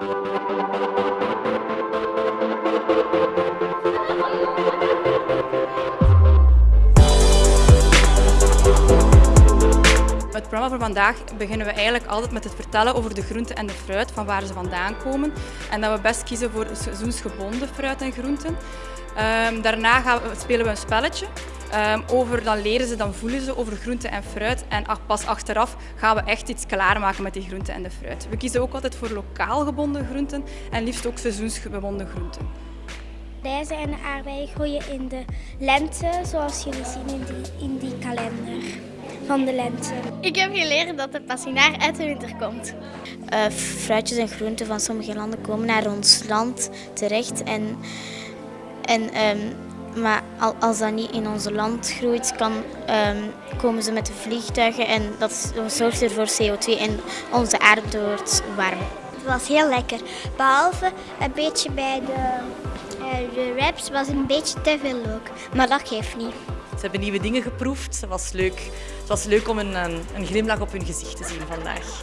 Het programma voor vandaag beginnen we eigenlijk altijd met het vertellen over de groenten en de fruit, van waar ze vandaan komen. En dat we best kiezen voor seizoensgebonden fruit en groenten. Um, daarna gaan we, spelen we een spelletje. Um, over, dan leren ze, dan voelen ze over groenten en fruit. En pas achteraf gaan we echt iets klaarmaken met die groenten en de fruit. We kiezen ook altijd voor lokaal gebonden groenten en liefst ook seizoensgebonden groenten. Rijzen en aardbeien groeien in de lente, zoals jullie zien in die, in die kalender van de lente. Ik heb geleerd dat de passinaar uit de winter komt. Uh, fruitjes en groenten van sommige landen komen naar ons land terecht. En, en, um, maar als dat niet in ons land groeit, kan, um, komen ze met de vliegtuigen en dat zorgt er voor CO2 en onze aarde wordt warm. Het was heel lekker, behalve een beetje bij de, uh, de wraps was een beetje te veel leuk, maar dat geeft niet. Ze hebben nieuwe dingen geproefd. Het was leuk, het was leuk om een, een glimlach op hun gezicht te zien vandaag.